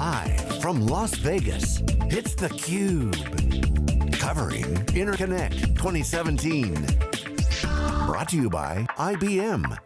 Live from Las Vegas, it's theCUBE. Covering Interconnect 2017. Brought to you by IBM.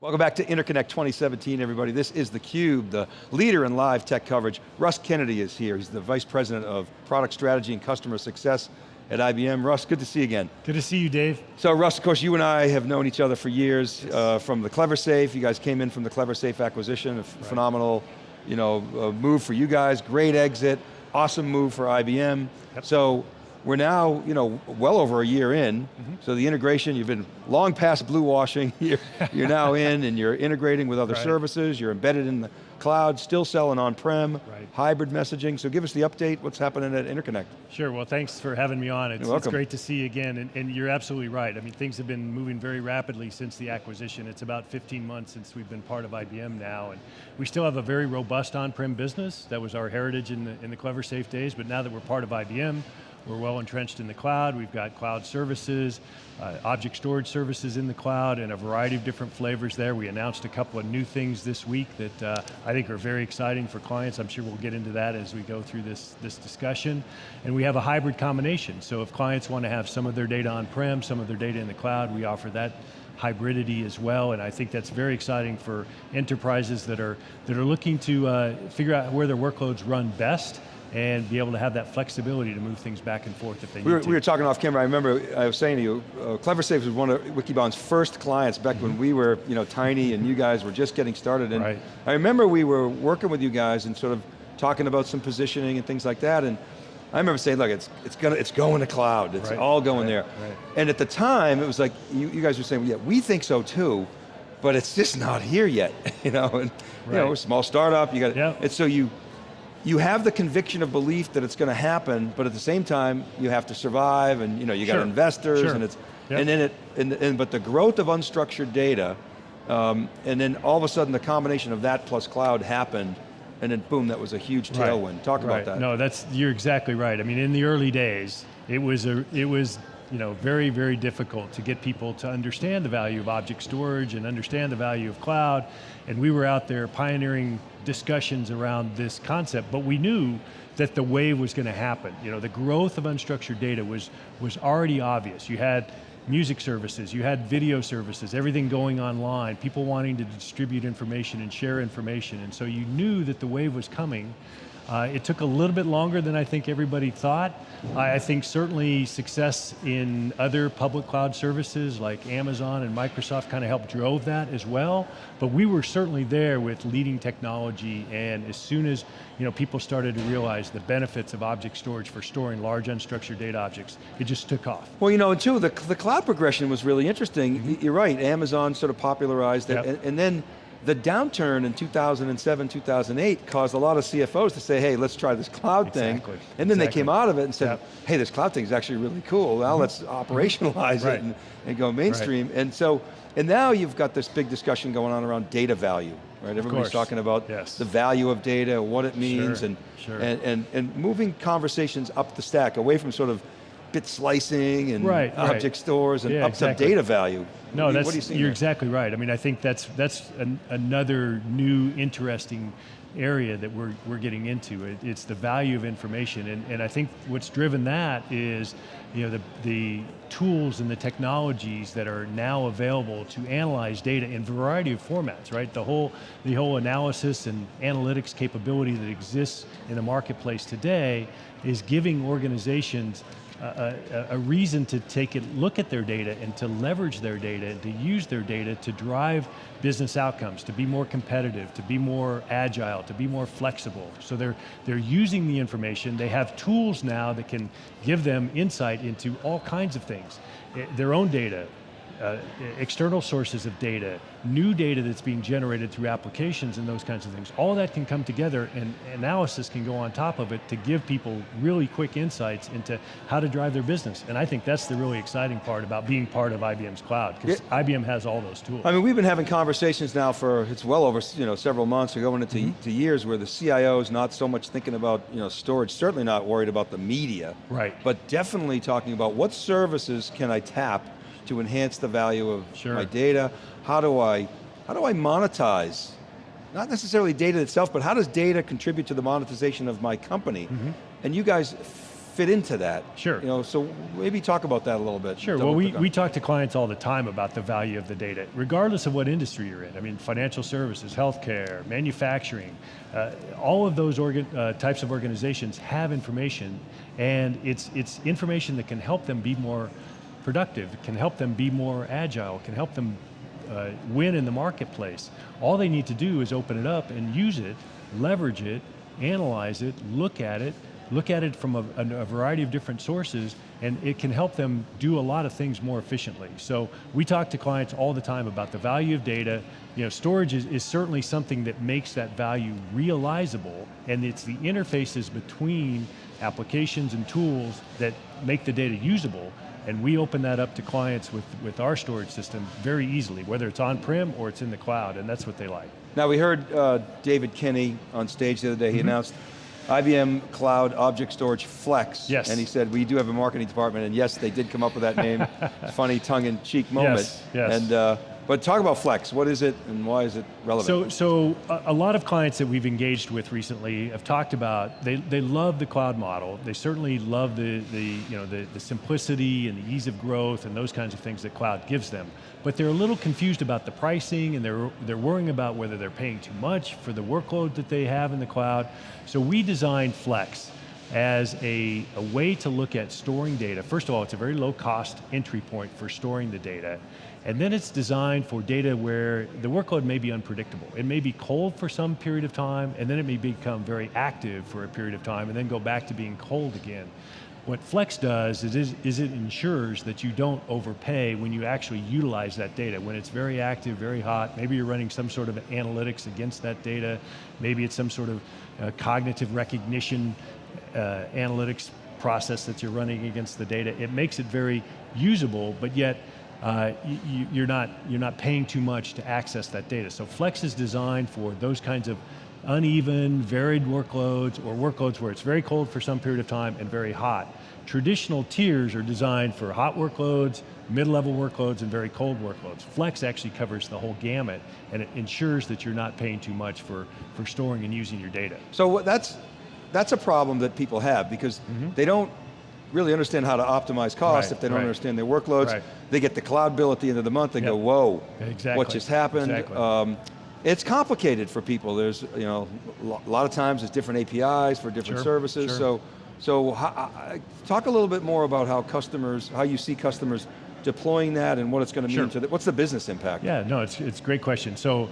Welcome back to Interconnect 2017, everybody. This is theCUBE, the leader in live tech coverage. Russ Kennedy is here. He's the Vice President of Product Strategy and Customer Success at IBM. Russ, good to see you again. Good to see you, Dave. So Russ, of course, you and I have known each other for years uh, from the CleverSafe. You guys came in from the CleverSafe acquisition, a right. phenomenal you know, a move for you guys, great exit, awesome move for IBM. Yep. So we're now, you know, well over a year in, mm -hmm. so the integration, you've been long past blue washing, you're, you're now in and you're integrating with other right. services, you're embedded in the cloud, still selling on-prem, right. hybrid messaging, so give us the update, what's happening at Interconnect. Sure, well thanks for having me on, it's, it's great to see you again, and, and, you're absolutely right. I mean, things have been moving very rapidly since the acquisition. It's about 15 months since we've been part of IBM now, and we still have a very robust on-prem business, that was our heritage in the, in the CleverSafe days, but now that we're part of IBM, we're well entrenched in the cloud. We've got cloud services, uh, object storage services in the cloud, and a variety of different flavors there. We announced a couple of new things this week that uh, I think are very exciting for clients. I'm sure we'll get into that as we go through this, this discussion. And we have a hybrid combination. So if clients want to have some of their data on-prem, some of their data in the cloud, we offer that hybridity as well, and I think that's very exciting for enterprises that are, that are looking to uh, figure out where their workloads run best, and be able to have that flexibility to move things back and forth if they we need were, to. We were talking off camera, I remember I was saying to you, uh, CleverSafe was one of Wikibon's first clients back mm -hmm. when we were you know, tiny and you guys were just getting started. And right. I remember we were working with you guys and sort of talking about some positioning and things like that. And I remember saying, look, it's, it's, gonna, it's going to cloud. It's right. all going right. there. And at the time, it was like, you, you guys were saying, yeah, we think so too, but it's just not here yet. you know, and, you know, small startup, you got, yep. and so you, you have the conviction of belief that it's going to happen, but at the same time, you have to survive, and you know, you got investors, sure. and it's, yep. and then it, and, and, but the growth of unstructured data, um, and then all of a sudden the combination of that plus cloud happened, and then boom, that was a huge tailwind. Right. Talk right. about that. No, that's, you're exactly right. I mean, in the early days, it was, a, it was you know, very, very difficult to get people to understand the value of object storage and understand the value of cloud, and we were out there pioneering discussions around this concept, but we knew that the wave was going to happen. You know, the growth of unstructured data was, was already obvious. You had music services, you had video services, everything going online, people wanting to distribute information and share information, and so you knew that the wave was coming, uh, it took a little bit longer than I think everybody thought. I, I think certainly success in other public cloud services like Amazon and Microsoft kind of helped drove that as well, but we were certainly there with leading technology and as soon as you know, people started to realize the benefits of object storage for storing large unstructured data objects, it just took off. Well, you know, and two, the, the cloud progression was really interesting. Mm -hmm. You're right, Amazon sort of popularized it, yep. and, and then the downturn in 2007, 2008 caused a lot of CFOs to say, hey, let's try this cloud exactly. thing. And then exactly. they came out of it and said, yep. hey, this cloud thing is actually really cool. Now mm-hmm. let's operationalize right. it and, and, go mainstream. Right. And so, and now you've got this big discussion going on around data value, right? Everybody's talking about yes. the value of data, what it means, sure. And, sure. and, and, and moving conversations up the stack, away from sort of bit slicing and right, object right. stores and yeah, up exactly. to data value. No, what that's, what you you're there? exactly right. I mean, I think that's, that's an, another new interesting area that we're, we're getting into. It, it's the value of information, and, and I think what's driven that is you know, the, the tools and the technologies that are now available to analyze data in a variety of formats, right? The whole, the whole analysis and analytics capability that exists in the marketplace today is giving organizations a, a, reason to take a look at their data and to leverage their data and to use their data to drive business outcomes, to be more competitive, to be more agile, to be more flexible. So they're, they're using the information, they have tools now that can give them insight into all kinds of things. Eh, their own data, uh, external sources of data, new data that's being generated through applications and those kinds of things. All that can come together and analysis can go on top of it to give people really quick insights into how to drive their business. And I think that's the really exciting part about being part of IBM's cloud, because yeah. IBM has all those tools. I mean, we've been having conversations now for, it's well over you know, several months, we're going into mm -hmm. years where the CIO is not so much thinking about you know, storage, certainly not worried about the media. Right. But definitely talking about what services can I tap to enhance the value of sure. my data? How do I, how do I monetize not necessarily data itself, but how does data contribute to the monetization of my company? And you guys fit into that. Sure. You know, so maybe talk about that a little bit. Sure, well we, we talk to clients all the time about the value of the data, regardless of what industry you're in. I mean, financial services, healthcare, manufacturing, uh, all of those organ, uh, types of organizations have information, and it's, it's information that can help them be more productive, can help them be more agile, can help them uh, win in the marketplace. All they need to do is open it up and use it, leverage it, analyze it, look at it, look at it from a, a, variety of different sources, and it can help them do a lot of things more efficiently. So we talk to clients all the time about the value of data. You know, storage is, is certainly something that makes that value realizable, and it's the interfaces between applications and tools that make the data usable, and we open that up to clients with, with our storage system very easily, whether it's on-prem or it's in the cloud, and that's what they like. Now we heard uh, David Kenny on stage the other day, he Mm-hmm. announced IBM Cloud Object Storage Flex. Yes. And he said, we do have a marketing department, and yes, they did come up with that name. Funny tongue-in-cheek moment. Yes, yes. And, uh, but talk about Flex, what is it and why is it relevant? So, so a, lot of clients that we've engaged with recently have talked about, they, they love the cloud model. They certainly love the, the, you know, the, the simplicity and the ease of growth and those kinds of things that cloud gives them. But they're a little confused about the pricing and they're, they're worrying about whether they're paying too much for the workload that they have in the cloud. So we designed Flex as a, a way to look at storing data. First of all, it's a very low cost entry point for storing the data. And then it's designed for data where the workload may be unpredictable. It may be cold for some period of time, and then it may become very active for a period of time, and then go back to being cold again. What Flex does is, is, it ensures that you don't overpay when you actually utilize that data. When it's very active, very hot, maybe you're running some sort of analytics against that data, maybe it's some sort of uh, cognitive recognition uh, analytics process that you're running against the data. It makes it very usable, but yet uh, you, you're, not, you're not paying too much to access that data. So Flex is designed for those kinds of uneven, varied workloads or workloads where it's very cold for some period of time and very hot. Traditional tiers are designed for hot workloads, mid-level workloads, and very cold workloads. Flex actually covers the whole gamut and it ensures that you're not paying too much for, for storing and using your data. So that's, that's a problem that people have because they don't really understand how to optimize costs. Right, if they don't right. understand their workloads. Right. They get the cloud bill at the end of the month and go, whoa, Exactly, what just happened? exactly. Um, it's complicated for people. There's, you know, a lot of times there's different APIs for different Sure, services. sure. So, so talk a little bit more about how customers, how you see customers deploying that and what it's going to Sure. mean to the, what's the business impact? Yeah, no, it's, it's a great question. So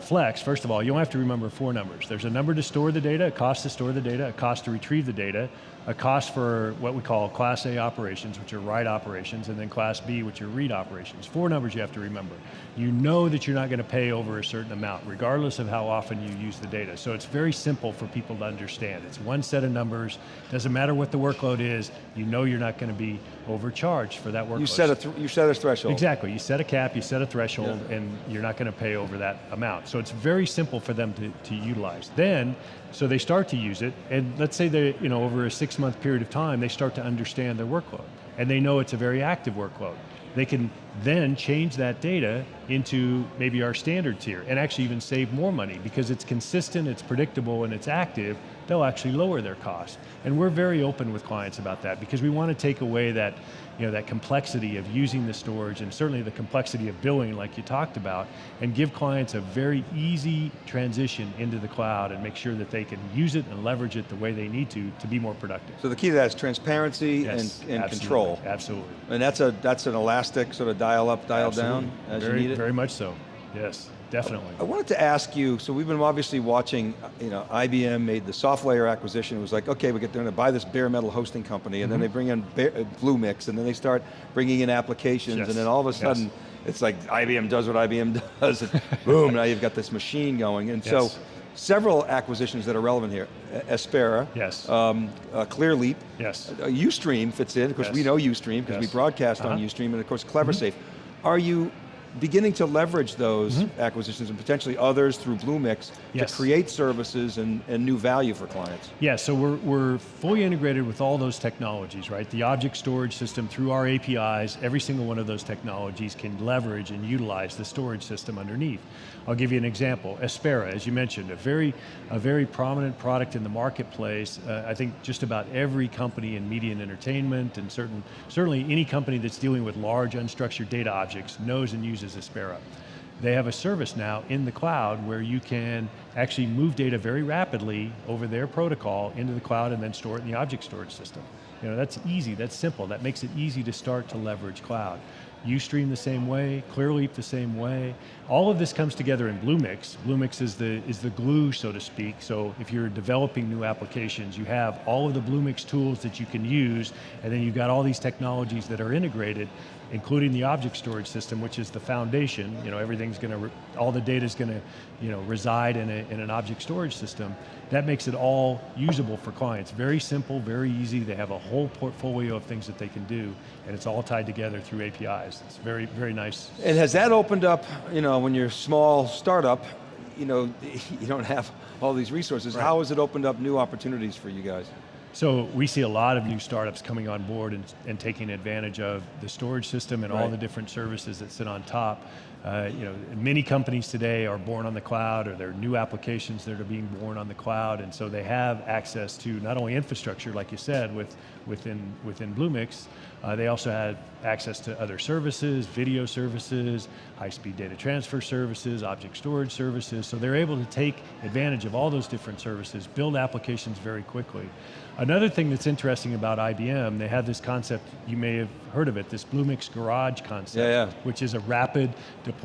Flex, first of all, you don't have to remember four numbers. There's a number to store the data, a cost to store the data, a cost to retrieve the data, a cost for what we call Class A operations, which are write operations, and then Class B, which are read operations. Four numbers you have to remember. You know that you're not going to pay over a certain amount, regardless of how often you use the data. So it's very simple for people to understand. It's one set of numbers, doesn't matter what the workload is, you know you're not going to be overcharged for that workload. You set a, th- you set a threshold. Exactly, you set a cap, you set a threshold, and you're not going to pay over that amount. So it's very simple for them to, to utilize. Then, so they start to use it, and let's say they, you know, over a six month period of time, they start to understand their workload, and they know it's a very active workload. They can then change that data into maybe our standard tier, and actually even save more money, because it's consistent, it's predictable, and it's active, they'll actually lower their costs. And we're very open with clients about that, because we want to take away that, you know, that complexity of using the storage and certainly the complexity of billing like you talked about and give clients a very easy transition into the cloud and make sure that they can use it and leverage it the way they need to to be more productive. So the key to that is transparency Yes, and, and absolutely, control. Absolutely. And that's a that's an elastic sort of dial up, dial down Absolutely. as very, you need it. Very much so, yes, definitely. I wanted to ask you, so we've been obviously watching, you know, IBM made the SoftLayer acquisition. It was like, okay, we get they're going to buy this bare metal hosting company, and then Mm-hmm. they bring in bare, uh, Bluemix, and then they start bringing in applications, Yes, and then all of a yes. sudden, it's like IBM does what IBM does, and boom, now you've got this machine going. And so, Yes. Several acquisitions that are relevant here. Aspera, Yes. um, uh, Clearleap, Yes. uh, Ustream fits in, because we Yes. know Ustream, because we broadcast on Uh-huh. Ustream, and of course CleverSafe. Are you beginning to leverage those acquisitions and potentially others through Bluemix Yes. to create services and, and new value for clients. Yeah, so we're, we're fully integrated with all those technologies, right? The object storage system through our APIs, every single one of those technologies can leverage and utilize the storage system underneath. I'll give you an example. Aspera, as you mentioned, a very, a very prominent product in the marketplace. Uh, I think just about every company in media and entertainment and certain, certainly any company that's dealing with large unstructured data objects knows and uses Aspera. They have a service now in the cloud where you can actually move data very rapidly over their protocol into the cloud and then store it in the object storage system. You know, that's easy, that's simple. That makes it easy to start to leverage cloud. Ustream the same way, Clearleap the same way. All of this comes together in Bluemix. Bluemix is the, is the glue, so to speak. So if you're developing new applications, you have all of the Bluemix tools that you can use, and then you've got all these technologies that are integrated, including the object storage system, which is the foundation. You know, everything's going to, all the data is going to, you know, reside in, a, in an object storage system. That makes it all usable for clients. Very simple, very easy. They have a whole portfolio of things that they can do, and it's all tied together through APIs. It's very, very nice. And has that opened up, you know, when you're a small startup, you know, you don't have all these resources, Right. how has it opened up new opportunities for you guys? So we see a lot of new startups coming on board and, and taking advantage of the storage system and all the different services that sit on top. Uh, you know, many companies today are born on the cloud or there are new applications that are being born on the cloud and so they have access to not only infrastructure, like you said, with, within, within Bluemix, uh, they also have access to other services, video services, high-speed data transfer services, object storage services, so they're able to take advantage of all those different services, build applications very quickly. Another thing that's interesting about IBM, they have this concept, you may have heard of it, this Bluemix Garage concept, Yeah, yeah. which is a rapid deployment,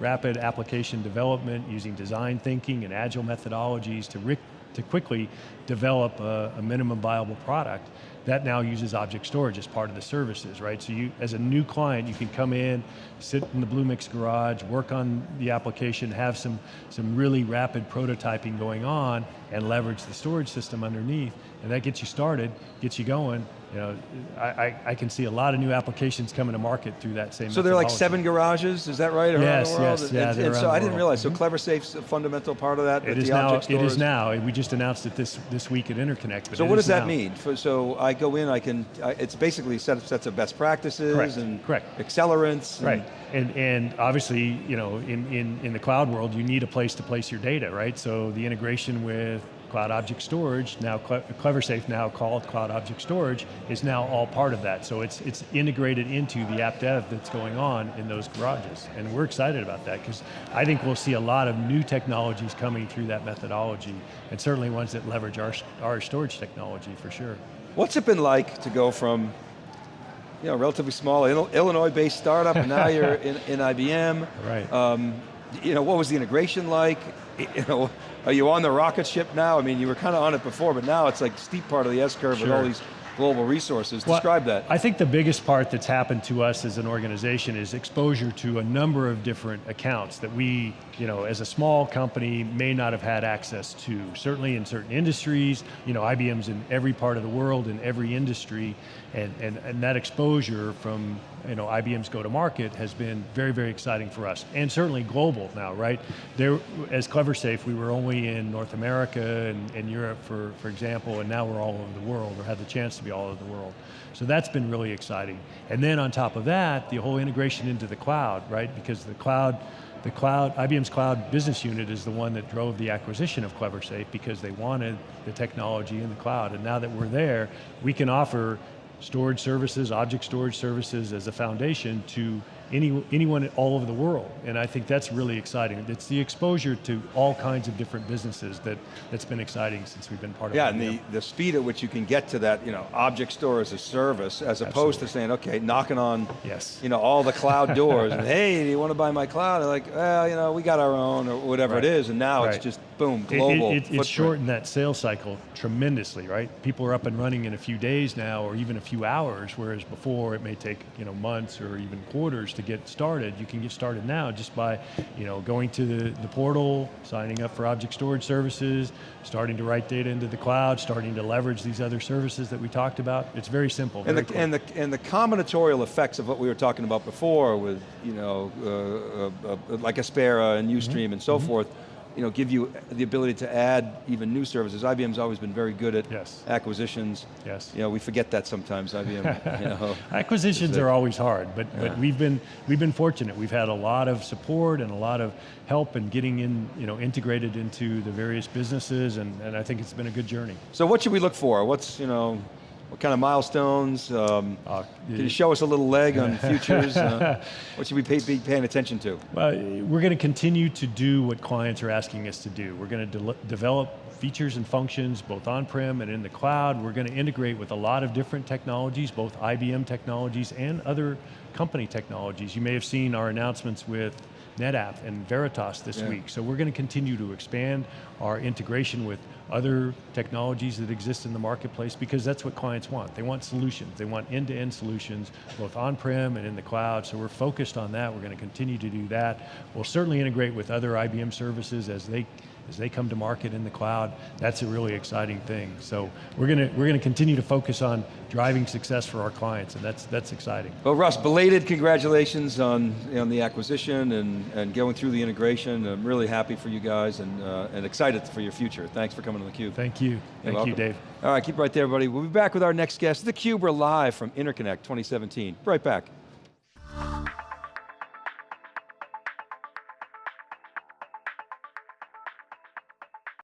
rapid application development using design thinking and agile methodologies to, to quickly develop a, a minimum viable product. That now uses object storage as part of the services, right? So you, as a new client, you can come in, sit in the Bluemix garage, work on the application, have some, some really rapid prototyping going on, and leverage the storage system underneath, and that gets you started, gets you going. You know, I, I, I can see a lot of new applications coming to market through that same So there are like seven garages, is that right, around Yes, the world? yes, And- yeah, and, so I didn't realize, so mm-hmm. CleverSafe's a fundamental part of that, It is now. It is now. We just announced it this this week at Interconnect. So what does that now. mean? For- So I go in, I can, I- it's basically set sets of best practices Correct, and correct. accelerants. and- Right, and and obviously, you know, in, in in the cloud world, you need a place to place your data, right? So the integration with Cloud Object Storage, now Cle- CleverSafe, now called Cloud Object Storage, is now all part of that. So it's it's integrated into the app dev that's going on in those garages, and we're excited about that because I think we'll see a lot of new technologies coming through that methodology, and certainly ones that leverage our our storage technology for sure. What's it been like to go from, you know, relatively small Illinois-based startup, and now you're in, in IBM? Right. Um, you know, what was the integration like? You know, are you on the rocket ship now? I mean, you were kind of on it before, but now it's like steep part of the S-curve with all these global resources. Well, Describe that. I think the biggest part that's happened to us as an organization is exposure to a number of different accounts that we, you know, as a small company may not have had access to. Certainly in certain industries, you know, IBM's in every part of the world, in every industry, and, and, and that exposure from, you know, IBM's go-to-market has been very, very exciting for us. And certainly global now, right? There, as CleverSafe, we were only in North America and, and Europe, for, for example, and now we're all over the world, or have the chance to be all over the world. So that's been really exciting. And then on top of that, the whole integration into the cloud, right? Because the cloud, the cloud, IBM's cloud business unit is the one that drove the acquisition of CleverSafe because they wanted the technology in the cloud. And now that we're there, we can offer storage services, object storage services as a foundation to any, anyone all over the world. And I think that's really exciting. It's the exposure to all kinds of different businesses that, that's been exciting since we've been part of it. Yeah, and the, the speed at which you can get to that, you know, object store as a service, as opposed to saying, okay, knocking on, Yes. you know, all the cloud doors, and hey, do you want to buy my cloud? And like, well, you know, we got our own, or whatever Right. it is, and now it's just boom, It- it- global. it, it's shortened that sales cycle tremendously, right? People are up and running in a few days now, or even a few hours, whereas before it may take you know months or even quarters to get started, you can get started now just by you know, going to the, the portal, signing up for object storage services, starting to write data into the cloud, starting to leverage these other services that we talked about. It's very simple. And very the, quick. and, the, and the combinatorial effects of what we were talking about before with, you know, uh, uh, uh, like Aspera and. Ustream and so forth, you know, give you the ability to add even new services. IBM's always been very good at Yes. acquisitions. Yes. You know, we forget that sometimes, IBM, you know. Acquisitions are always hard, but, but we've been we've been fortunate. We've had a lot of support and a lot of help in getting in, you know, integrated into the various businesses, and, and I think it's been a good journey. So what should we look for? What's, you know, what kind of milestones? Um, Uh, can you show us a little leg on futures? Uh, what should we pay, be paying attention to? Well, we're going to continue to do what clients are asking us to do. We're going to de develop features and functions both on-prem and in the cloud. We're going to integrate with a lot of different technologies, both IBM technologies and other company technologies. You may have seen our announcements with NetApp and Veritas this Yeah. week. So we're going to continue to expand our integration with other technologies that exist in the marketplace because that's what clients want. They want solutions. They want end-to-end solutions, both on-prem and in the cloud. So we're focused on that. We're going to continue to do that. We'll certainly integrate with other IBM services as they as they come to market in the cloud. That's a really exciting thing. So we're going to we're going to continue to focus on driving success for our clients, and that's that's exciting. Well, Russ, belated congratulations on, on the acquisition and, and going through the integration. I'm really happy for you guys and, uh, and excited for your future. Thanks for coming on theCUBE. Thank you. You're Thank welcome. you, Dave. All right, keep right there, everybody. We'll be back with our next guest. theCUBE, we're live from Interconnect 2017. Right back.